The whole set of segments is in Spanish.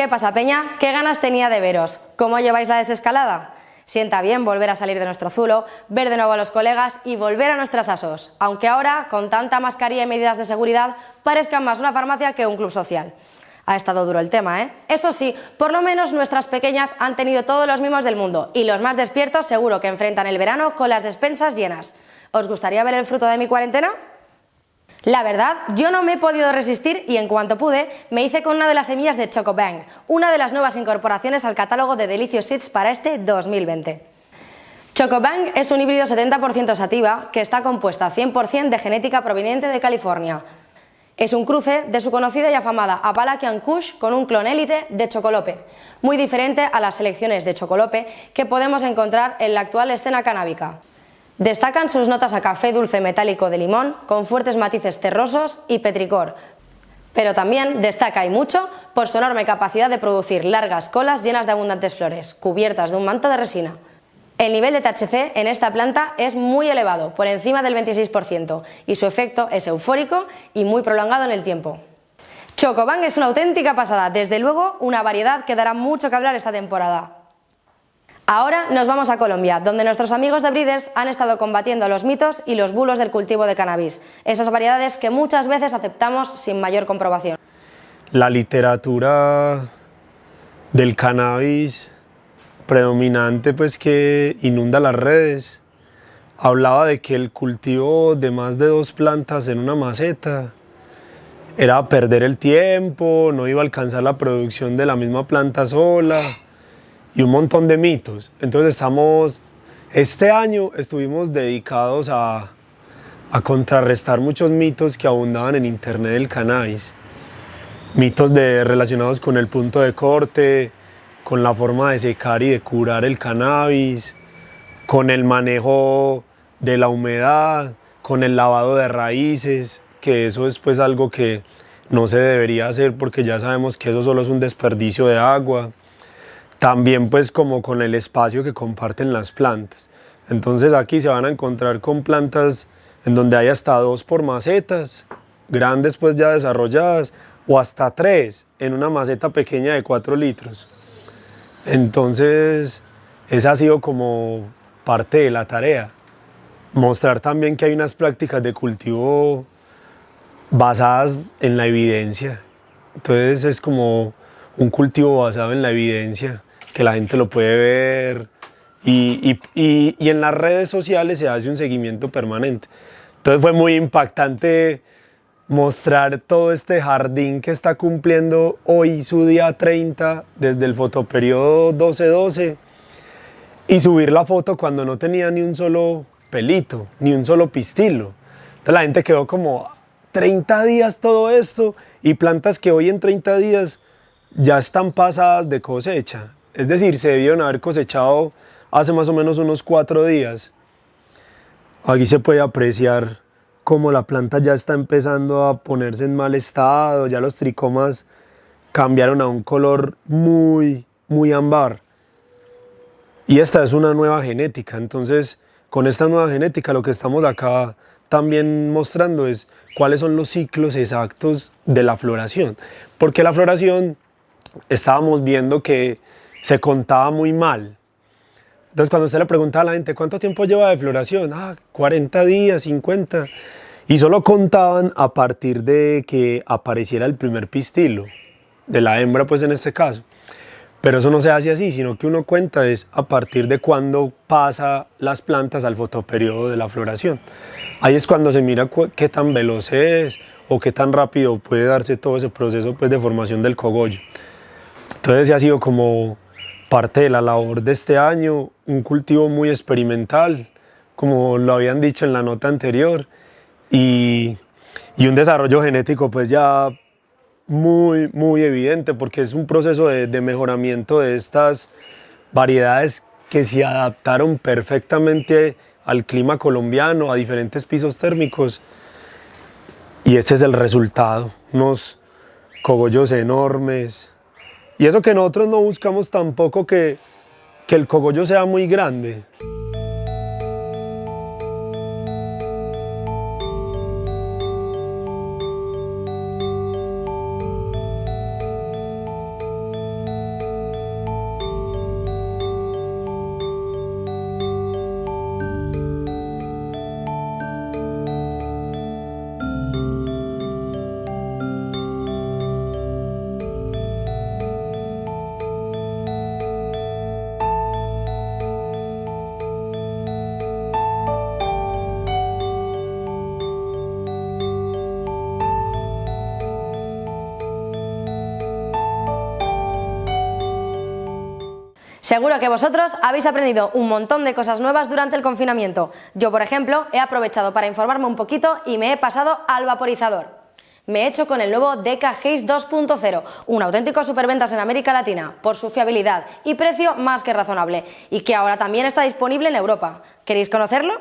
¿Qué pasa, Peña? ¿Qué ganas tenía de veros? ¿Cómo lleváis la desescalada? Sienta bien volver a salir de nuestro zulo, ver de nuevo a los colegas y volver a nuestras asos, aunque ahora, con tanta mascarilla y medidas de seguridad, parezca más una farmacia que un club social. Ha estado duro el tema, ¿eh? Eso sí, por lo menos nuestras pequeñas han tenido todos los mimos del mundo y los más despiertos seguro que enfrentan el verano con las despensas llenas. ¿Os gustaría ver el fruto de mi cuarentena? La verdad, yo no me he podido resistir y en cuanto pude, me hice con una de las semillas de Chocobang, una de las nuevas incorporaciones al catálogo de Delicious Seeds para este 2020. Chocobang es un híbrido 70% sativa que está compuesta 100% de genética proveniente de California. Es un cruce de su conocida y afamada Appalachian Kush con un clon élite de Chocolope, muy diferente a las selecciones de Chocolope que podemos encontrar en la actual escena canábica. Destacan sus notas a café dulce metálico de limón con fuertes matices terrosos y petricor, pero también destaca y mucho por su enorme capacidad de producir largas colas llenas de abundantes flores, cubiertas de un manto de resina. El nivel de THC en esta planta es muy elevado, por encima del 26%, y su efecto es eufórico y muy prolongado en el tiempo. Chocoban es una auténtica pasada, desde luego una variedad que dará mucho que hablar esta temporada. Ahora nos vamos a Colombia, donde nuestros amigos de Breeders han estado combatiendo los mitos y los bulos del cultivo de cannabis, esas variedades que muchas veces aceptamos sin mayor comprobación. La literatura del cannabis predominante pues que inunda las redes hablaba de que el cultivo de más de dos plantas en una maceta era perder el tiempo, no iba a alcanzar la producción de la misma planta sola, y un montón de mitos. Entonces estamos, este año estuvimos dedicados a, a contrarrestar muchos mitos que abundaban en internet del cannabis. Mitos de, relacionados con el punto de corte, con la forma de secar y de curar el cannabis, con el manejo de la humedad, con el lavado de raíces, que eso es pues algo que no se debería hacer porque ya sabemos que eso solo es un desperdicio de agua. También pues como con el espacio que comparten las plantas. Entonces aquí se van a encontrar con plantas en donde hay hasta dos por macetas, grandes pues ya desarrolladas, o hasta tres en una maceta pequeña de cuatro litros. Entonces esa ha sido como parte de la tarea. Mostrar también que hay unas prácticas de cultivo basadas en la evidencia. Entonces es como un cultivo basado en la evidencia que la gente lo puede ver y, y, y, en las redes sociales se hace un seguimiento permanente. Entonces fue muy impactante mostrar todo este jardín que está cumpliendo hoy su día 30 desde el fotoperiodo 12-12 y subir la foto cuando no tenía ni un solo pelito, ni un solo pistilo. Entonces la gente quedó como 30 días todo esto y plantas que hoy en 30 días ya están pasadas de cosecha. Es decir, se debieron haber cosechado hace más o menos unos cuatro días. Aquí se puede apreciar cómo la planta ya está empezando a ponerse en mal estado, ya los tricomas cambiaron a un color muy, muy ámbar. Y esta es una nueva genética, entonces con esta nueva genética lo que estamos acá también mostrando es cuáles son los ciclos exactos de la floración. Porque la floración estábamos viendo que se contaba muy mal. Entonces cuando usted le preguntaba a la gente, ¿cuánto tiempo lleva de floración? Ah, 40 días, 50. Y solo contaban a partir de que apareciera el primer pistilo, de la hembra pues en este caso. Pero eso no se hace así, sino que uno cuenta es a partir de cuando pasa las plantas al fotoperiodo de la floración. Ahí es cuando se mira qué tan veloz es o qué tan rápido puede darse todo ese proceso pues, de formación del cogollo. Entonces ha sido como parte de la labor de este año, un cultivo muy experimental, como lo habían dicho en la nota anterior, y, un desarrollo genético pues ya muy, muy evidente, porque es un proceso de, de mejoramiento de estas variedades que se adaptaron perfectamente al clima colombiano, a diferentes pisos térmicos, y este es el resultado, unos cogollos enormes, y eso que nosotros no buscamos tampoco que, que el cogollo sea muy grande. Seguro que vosotros habéis aprendido un montón de cosas nuevas durante el confinamiento. Yo, por ejemplo, he aprovechado para informarme un poquito y me he pasado al vaporizador. Me he hecho con el nuevo Deca Haze 2.0, un auténtico superventas en América Latina, por su fiabilidad y precio más que razonable, y que ahora también está disponible en Europa. ¿Queréis conocerlo?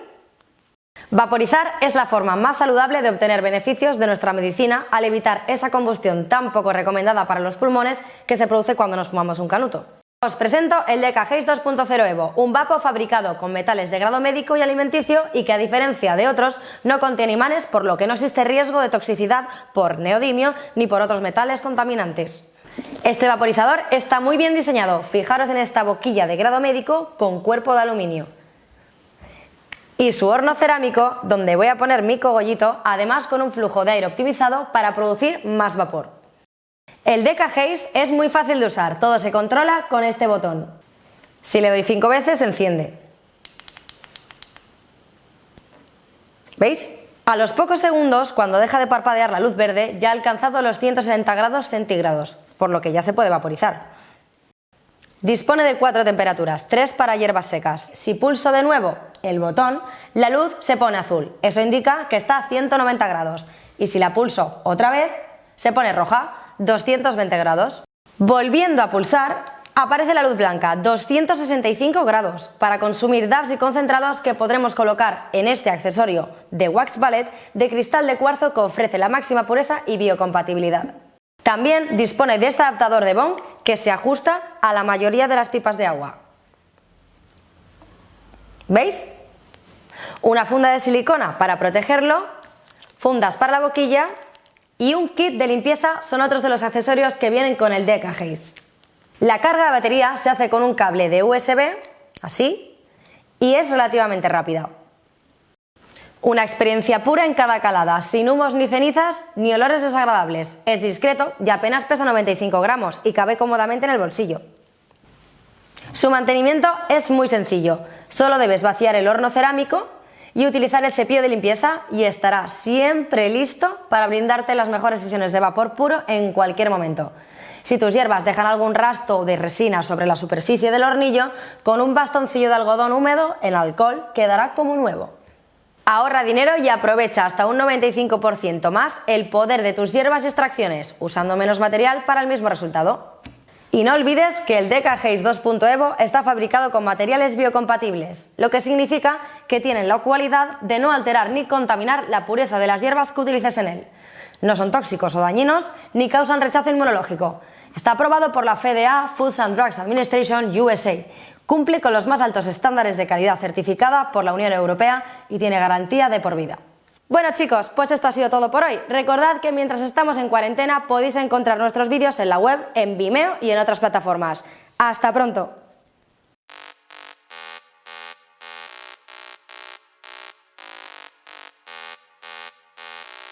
Vaporizar es la forma más saludable de obtener beneficios de nuestra medicina al evitar esa combustión tan poco recomendada para los pulmones que se produce cuando nos fumamos un canuto. Os presento el Deca Haze 2.0 Evo, un vapo fabricado con metales de grado médico y alimenticio y que a diferencia de otros no contiene imanes por lo que no existe riesgo de toxicidad por neodimio ni por otros metales contaminantes. Este vaporizador está muy bien diseñado, fijaros en esta boquilla de grado médico con cuerpo de aluminio. Y su horno cerámico donde voy a poner mi cogollito, además con un flujo de aire optimizado para producir más vapor. El Deca Haze es muy fácil de usar, todo se controla con este botón. Si le doy 5 veces, enciende. ¿Veis? A los pocos segundos, cuando deja de parpadear la luz verde, ya ha alcanzado los 160 grados centígrados, por lo que ya se puede vaporizar. Dispone de cuatro temperaturas, tres para hierbas secas. Si pulso de nuevo el botón, la luz se pone azul. Eso indica que está a 190 grados. Y si la pulso otra vez, se pone roja. 220 grados. Volviendo a pulsar, aparece la luz blanca, 265 grados, para consumir dabs y concentrados que podremos colocar en este accesorio de Wax Ballet de cristal de cuarzo que ofrece la máxima pureza y biocompatibilidad. También dispone de este adaptador de bong que se ajusta a la mayoría de las pipas de agua. ¿Veis? Una funda de silicona para protegerlo, fundas para la boquilla y un kit de limpieza son otros de los accesorios que vienen con el Deca Haze. La carga de batería se hace con un cable de USB, así, y es relativamente rápida. Una experiencia pura en cada calada, sin humos ni cenizas ni olores desagradables. Es discreto y apenas pesa 95 gramos y cabe cómodamente en el bolsillo. Su mantenimiento es muy sencillo, solo debes vaciar el horno cerámico y utilizar el cepillo de limpieza y estará siempre listo para brindarte las mejores sesiones de vapor puro en cualquier momento. Si tus hierbas dejan algún rastro de resina sobre la superficie del hornillo, con un bastoncillo de algodón húmedo, el alcohol quedará como nuevo. Ahorra dinero y aprovecha hasta un 95% más el poder de tus hierbas y extracciones, usando menos material para el mismo resultado. Y no olvides que el Deca Haze 2.evo está fabricado con materiales biocompatibles, lo que significa que tienen la cualidad de no alterar ni contaminar la pureza de las hierbas que utilices en él. No son tóxicos o dañinos ni causan rechazo inmunológico. Está aprobado por la FDA Foods and Drugs Administration USA. Cumple con los más altos estándares de calidad certificada por la Unión Europea y tiene garantía de por vida. Bueno chicos, pues esto ha sido todo por hoy. Recordad que mientras estamos en cuarentena podéis encontrar nuestros vídeos en la web, en Vimeo y en otras plataformas. ¡Hasta pronto!